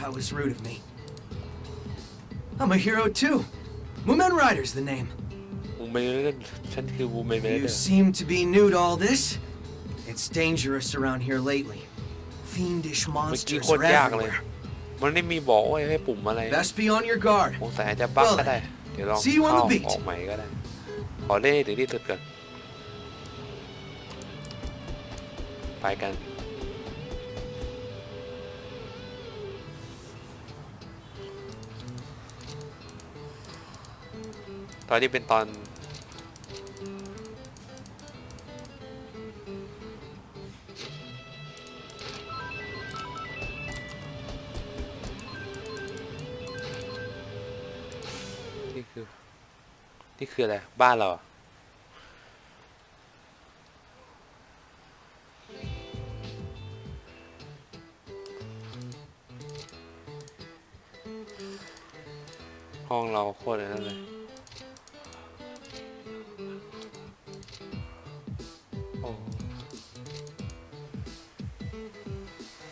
That was rude of me. I'm a hero too. Mumen Rider's the name. You seem to be new to all this. It's dangerous around here lately. Fiendish monsters are everywhere. มันไม่มีบอกว่าให้ปุ่มอะไร Best be on your guard สงสัยจะบั๊กก็ได้ เดี๋ยวลองเข้าออกใหม่ก็ได้ ขอเล่นถึงที่สุดก่อนไปกัน ตอนนี้เป็นตอน นี่คือ นี่คืออะไร บ้านเราหรอห้องเราโคตรนั่นเลย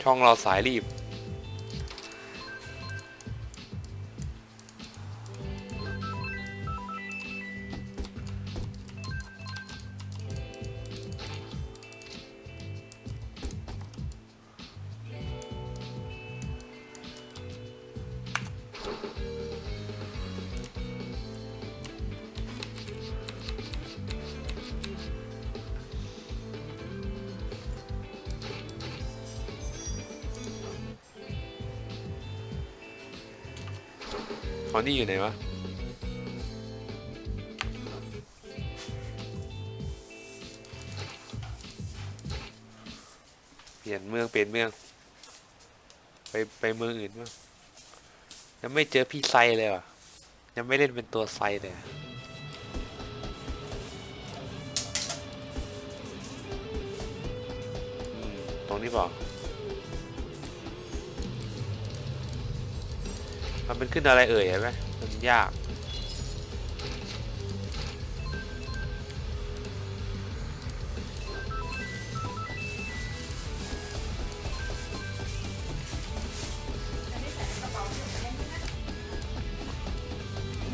ช่องเราสายรีบ นนี้อยู่ไหนวะเปลี่ยนเมืองเปลี่ยนเมือง ไปไปเมืองอื่นบ้างยังไม่เจอพี่ไซเลยว่ะ ยังไม่เล่นเป็นตัวไซเลยตรงนี้เปล่ มันเป็นขึ้นอะไรเอ่ยเห็นไหมมันยาก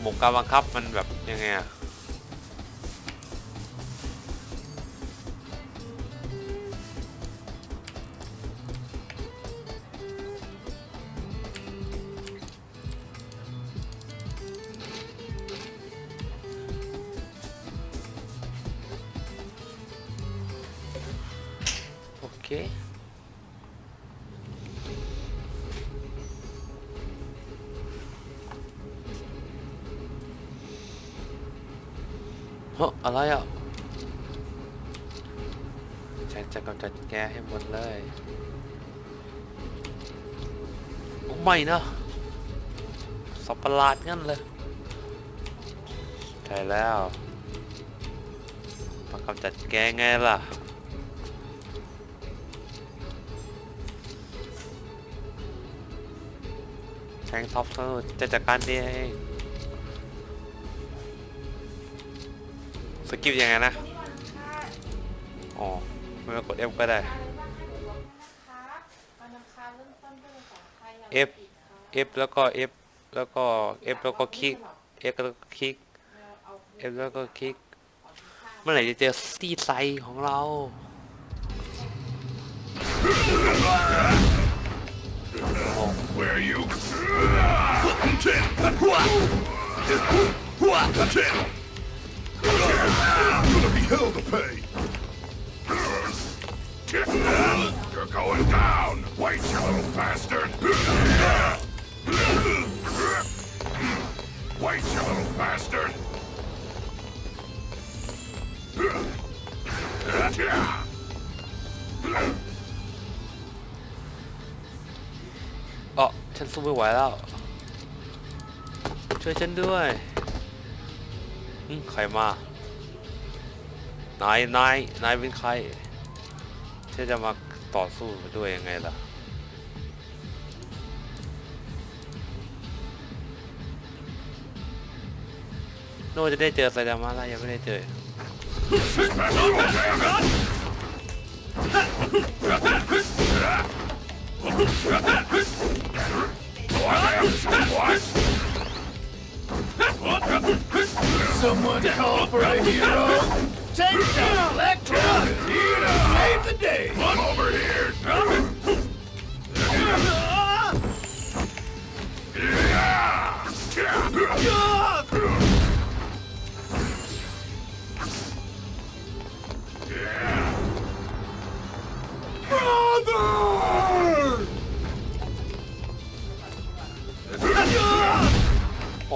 หมกการบังคับมันแบบยังไงอะ โอเคเฮ้ออะไรอะ ฉันจะกำจัดแกให้หมดเลยโอ้ไม่นะสับประหลาดงั้นเลยใช่แล้วมากำจัดแกไงล่ะ แทงท็อปเธอจะจัดการเองสกิปยังไงนะ อ๋อไม่ต้องกด F ก็ได้ F F แล้วก็ F แล้วก็ F แล้วก็คลิก F แล้วก็คลิก F แล้วก็คลิก เมื่อไหร่จะเจอซีไซของเรา Where you? Gonna be hell to pay. You're going down, white you little bastard. White you little bastard. เฉันสู้ไม่ไหวแล้ว ช่วยฉันด้วยใครมา นาย นาย นายเป็นใครฉันจะมาต่อสู้ด้วยยังไงล่ะ โน่จะได้เจอไซดามาแล้วยังไม่ได้เจอ Someone call for a hero! Take down Electra! Here to save the day! Come over here! Yeah!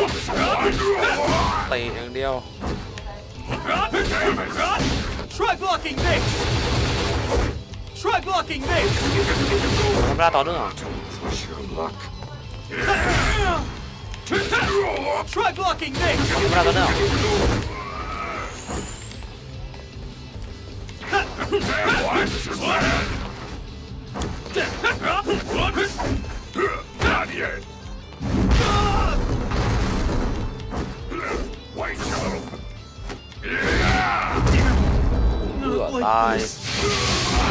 damn it! ตีอย่างเดียว Damn it! Try blocking this! Try blocking this! ทำได้ต่อเนื่อง Push your luck. Try blocking this! ทำได้ต่อเนื่อง Damn, what? This is bad. Not yet. เบื่อ Like ตาย this.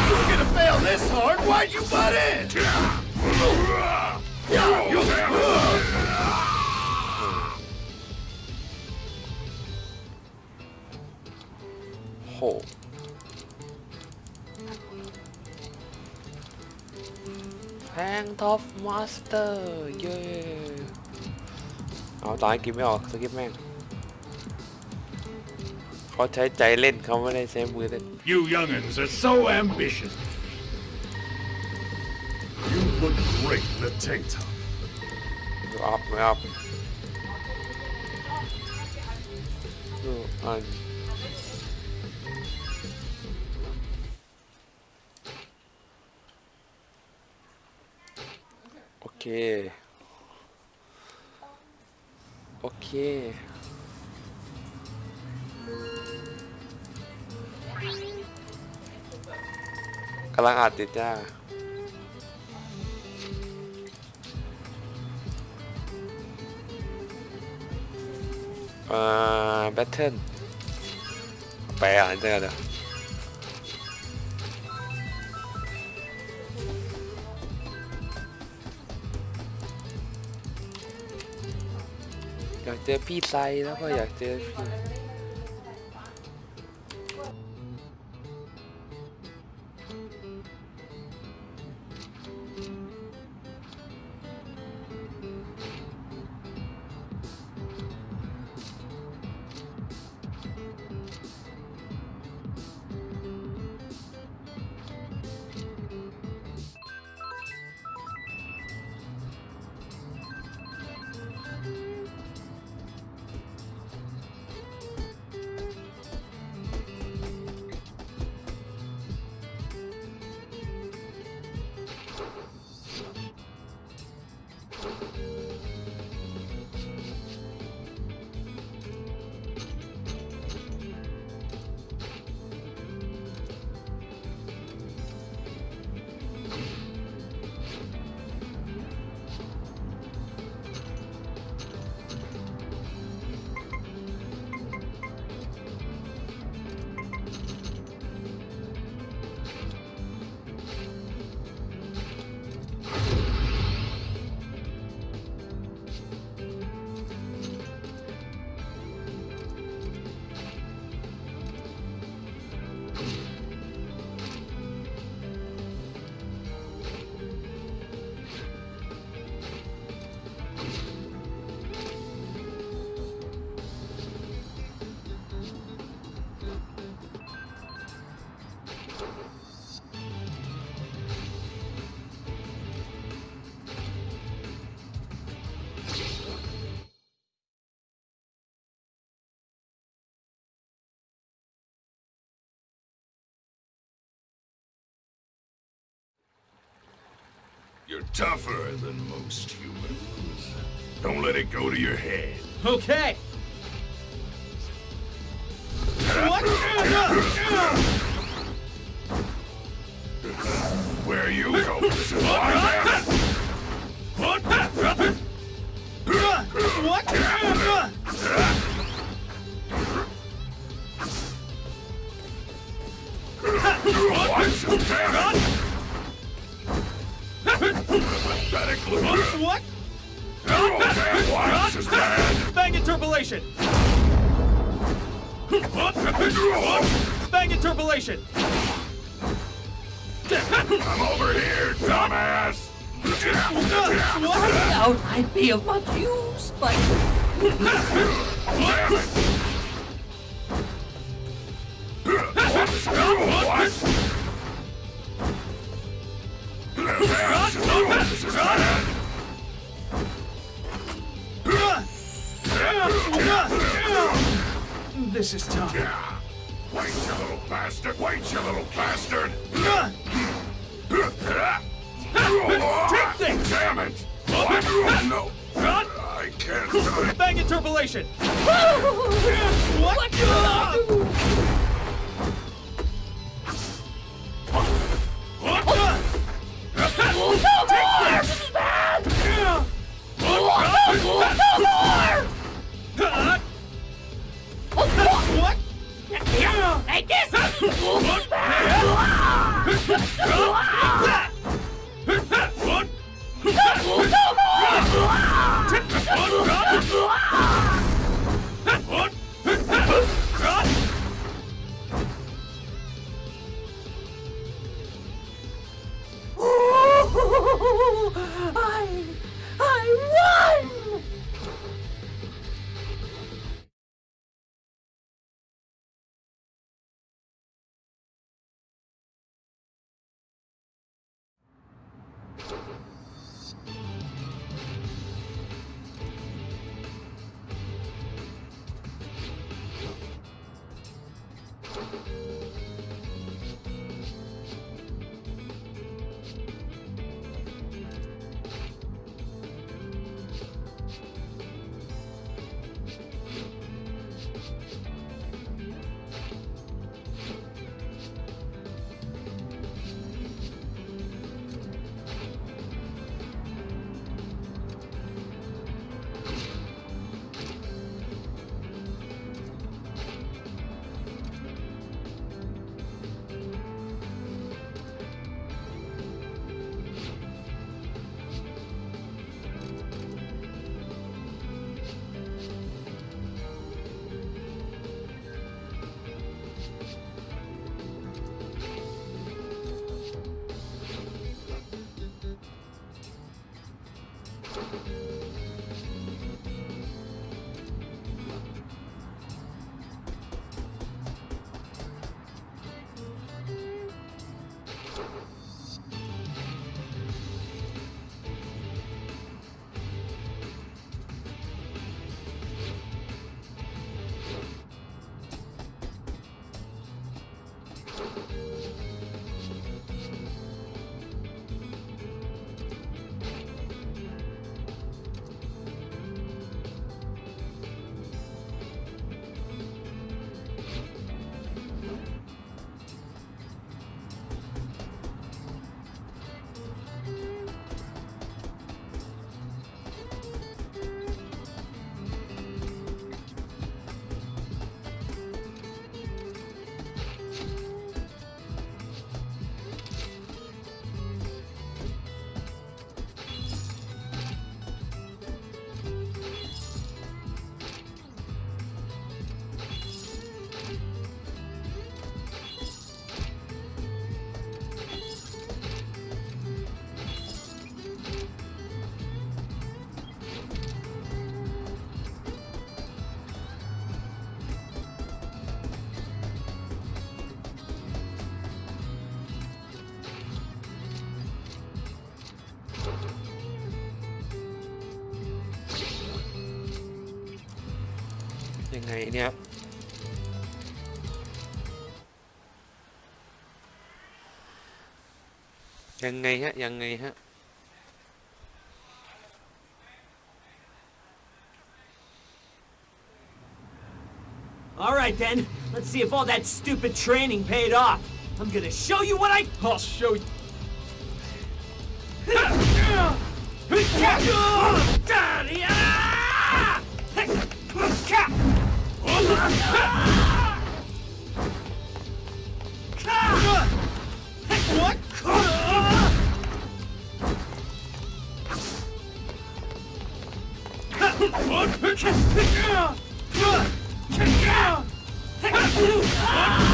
You're gonna fail this hard. Why'd you butt in? You damn it. โหแพงท็อปมาสเตอร์เย้เอาตายกินไม่ออกสกิปแม่ง เขาใช้ใจเล่นเขาไม่ได้ใช้มือเล่น You youngins are so ambitious. You look great in a tank top. ไม่อัพไม่อัพดูอัน โอเค โอเค กำลังอาจติดจ้าเอ่อแบทเทิลไปอ่านเจอเดี๋ยวอยากเจอพี่ไซแล้วก็อยากเจอพี่ You're tougher than most humans. Don't let it go to your head. Okay. What? Where are you going? What? What? What? What? Watch your! Pathetic loser. What? Your damn watch is bad. Bang interpolation! What? What? Bang interpolation! I'm over here, dumbass. What? doubt I'd be of much use, but Damn it! What? This This is tough. Yeah. Wait, you little bastard. Wait, you little bastard. Take this! Damn it! What? No. I can't do it. Bang interpolation! what, What? Yeah, like this! ยังไงเนี่ยครับยังไงฮะ ยังไงฮะ อ All right then, let's see if all that stupid training paid off. I'm gonna show you what I. I'll show you. You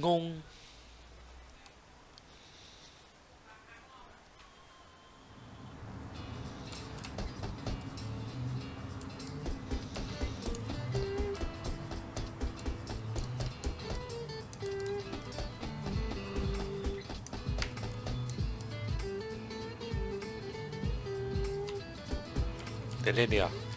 ngôn Để lên đi à?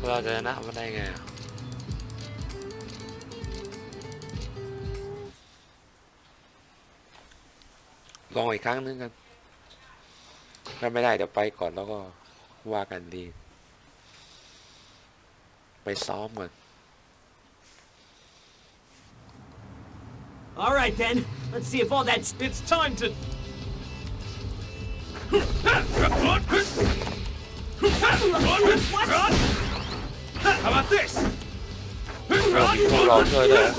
เล่นเดียวเราจะชนะมันได้ไงอะลองอีกครั้งนึงกัน ถ้าไม่ได้เดี๋ยวไปก่อนแล้วก็ว่ากันดี ไปซ้อมก่อน All right then, let's see if all that. It's time to. How about this? เรามี How about this? Well, you pulled off her there.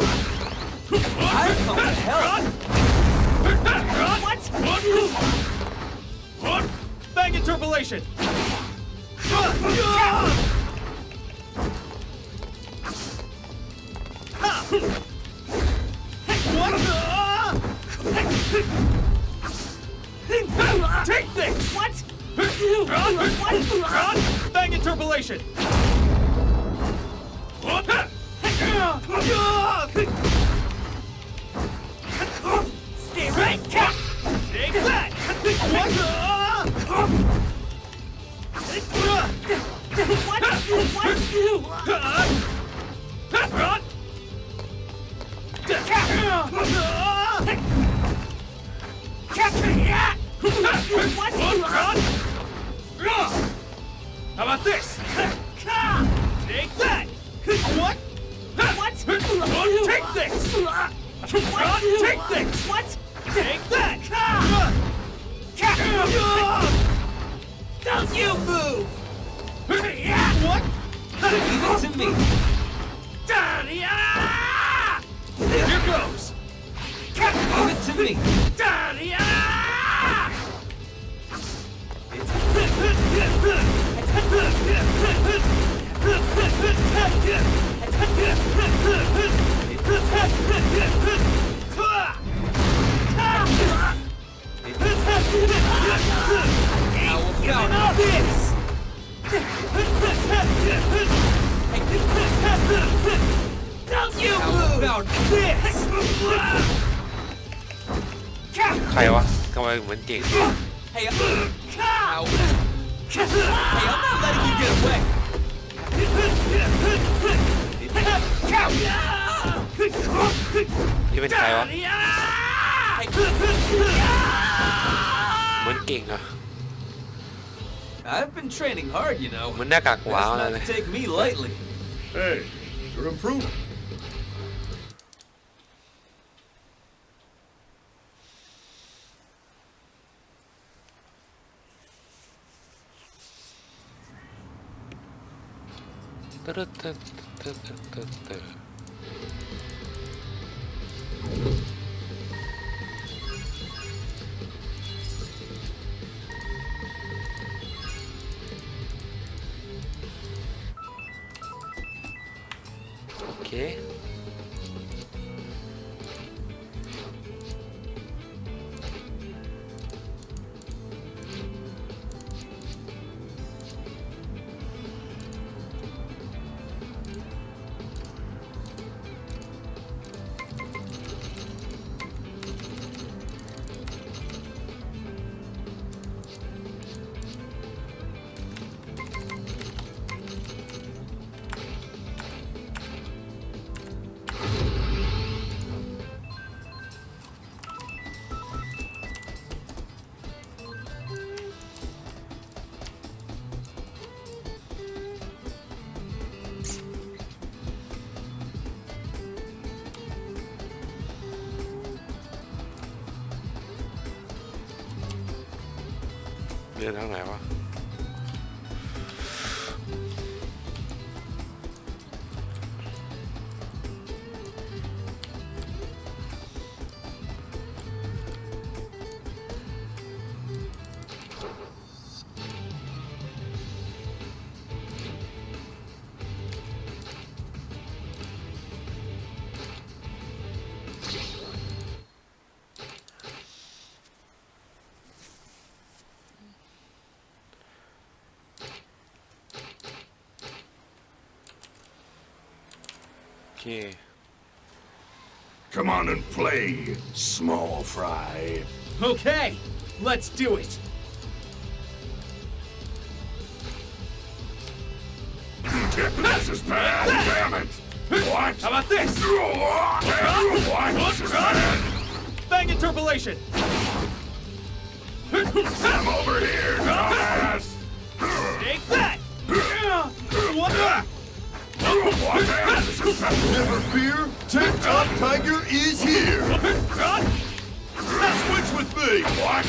I can't help. What? What? Bang interpolation. What? Take! What? What? Bang interpolation! Stay right. What? What? What? What? Run! How about this? Take this! Take this! What? Take that! Don't you move! What? Leave it to me. Here goes! Leave it to me. 稍微稳定一点。Hey, ow! Hey, I'm not letting you get away. นี่เป็นใครวะมันเก่งอะ ah! I've been training hard, you know. Mình. Take me lightly. Hey, you're improving. Та-та-та-та-та-та. เรือทางไหนวะ Okay. Come on and play, small fry. Okay, let's do it. this is bad, damn it! What? How about this? what? Bang interpolation! I'm over here, dumbass! Take that! What the? What the Never fear, Tip Top Tiger is here. Switch with me! What?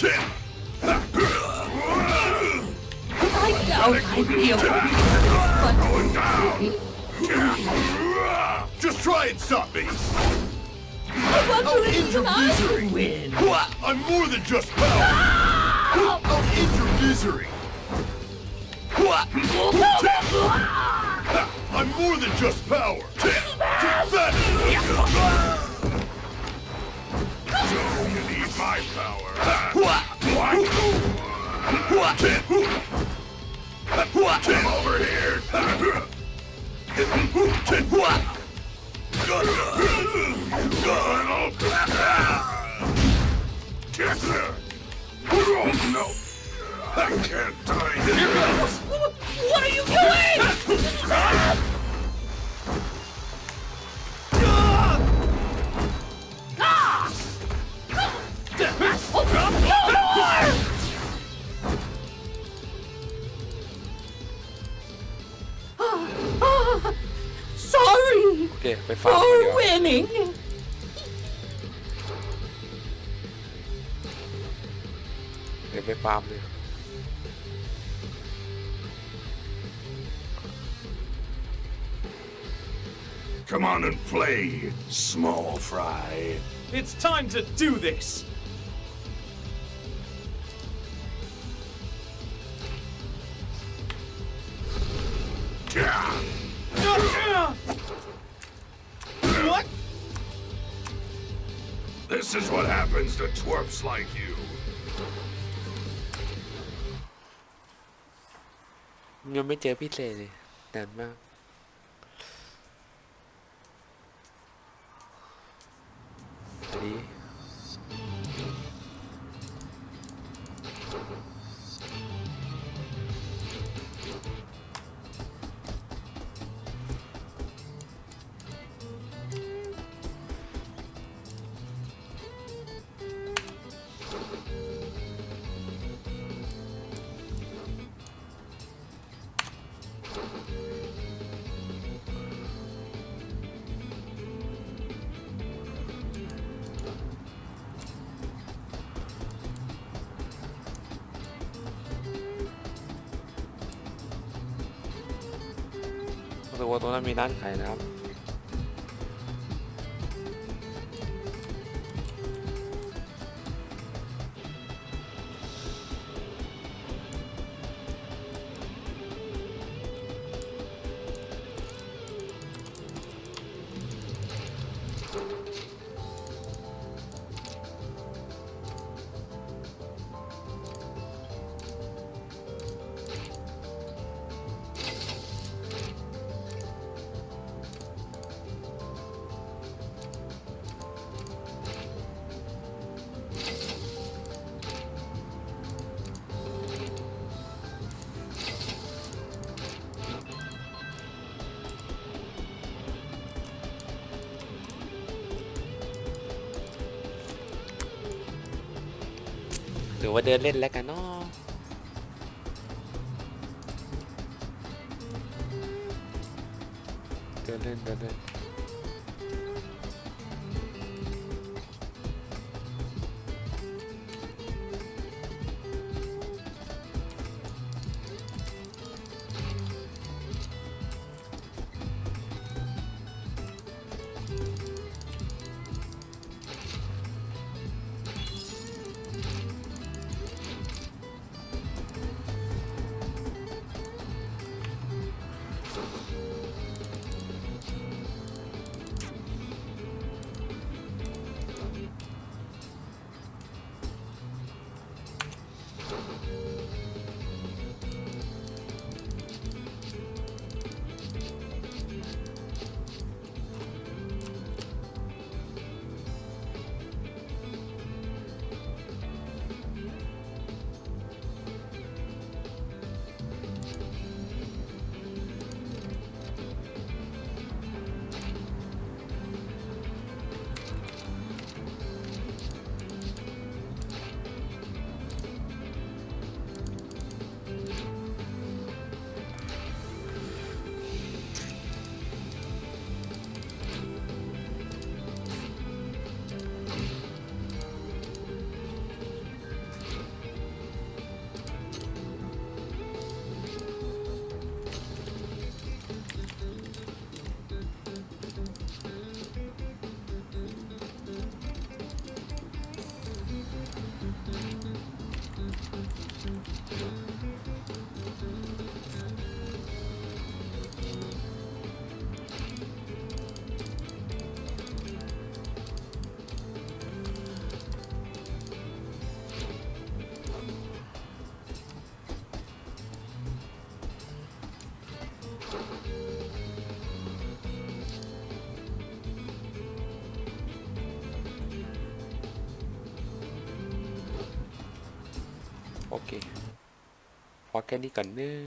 This down. Just try and stop me. I want I'll to end your misery. Win. I'm more than just power. I'll end your misery. I'm more than just power. Take that. So you need my power. Come over here. Get there! Oh no! I can't die this. What are you doing? โอเค ไปฟาร์มกัน for ดีกว่า winning. เดี๋ยวไปฟาร์มเลย Come on and play, small fry. It's time to do this. is what happens to twerps like you. ยังไม่เจอพี่เซเลยนานมาก ตัวนั้นมีร้านขายนะครับ อว่าเดินเล่นแล้วกันเนาะ แค่นี้ก่อนเนื้อะ